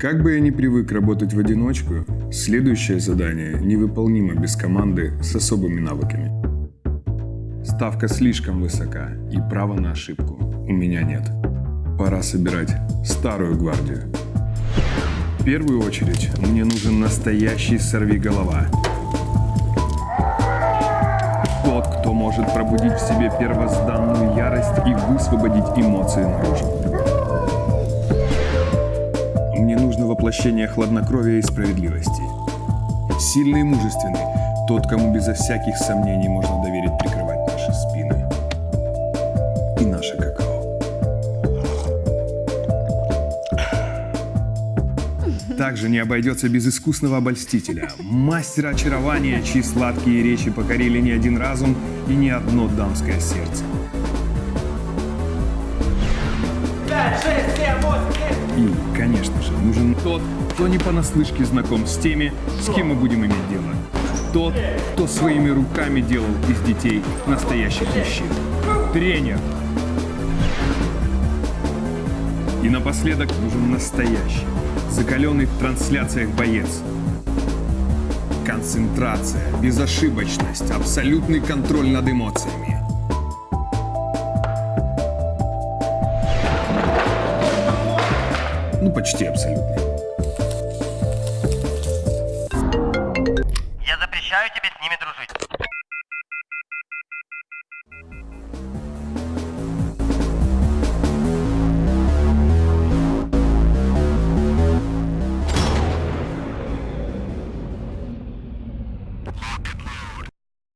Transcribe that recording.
Как бы я ни привык работать в одиночку, следующее задание невыполнимо без команды с особыми навыками. Ставка слишком высока, и права на ошибку у меня нет. Пора собирать старую гвардию. В первую очередь мне нужен настоящий сорвиголова. Тот, кто может пробудить в себе первозданную ярость и высвободить эмоции наружу. Воплощение хладнокровия и справедливости. Сильный и мужественный, тот, кому безо всяких сомнений можно доверить прикрывать наши спины. И наше какао. Также не обойдется без искусного обольстителя, мастера очарования, чьи сладкие речи покорили не один разум и не одно дамское сердце. Пять, шесть, семь, восемь, девять. И, конечно же, нужен тот, кто не понаслышке знаком с теми, с кем мы будем иметь дело. Тот, кто своими руками делал из детей настоящих мужчин. Тренер. И напоследок нужен настоящий, закаленный в трансляциях боец. Концентрация, безошибочность, абсолютный контроль над эмоциями. Ну, почти абсолютный. Я запрещаю тебе с ними дружить. Look.